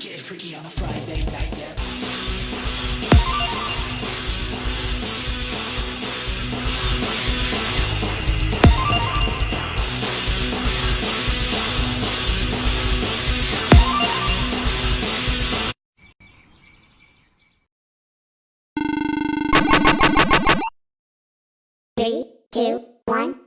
Get freaky on a Friday night, yeah. Two, one,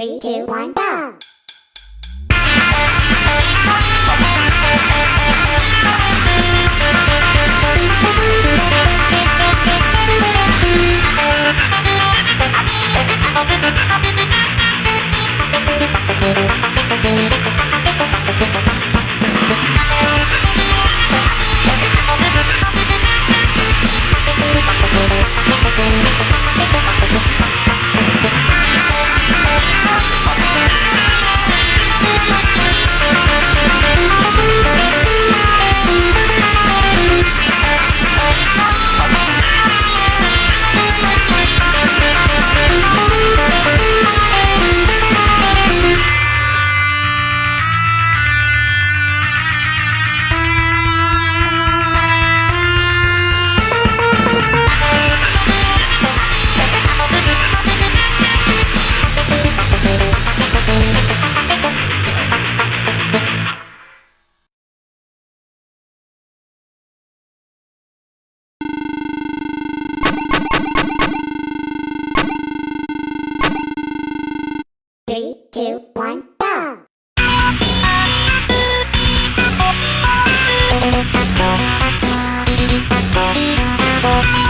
Three, two, one, go! We'll be right back.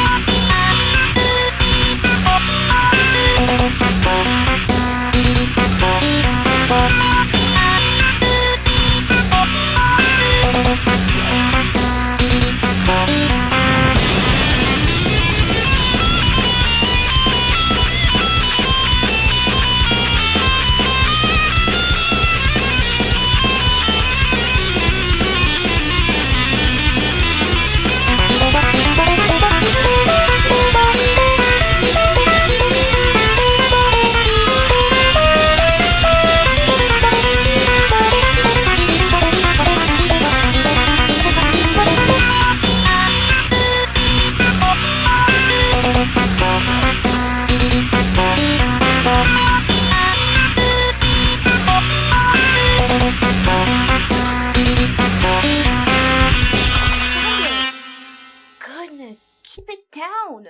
تسمعون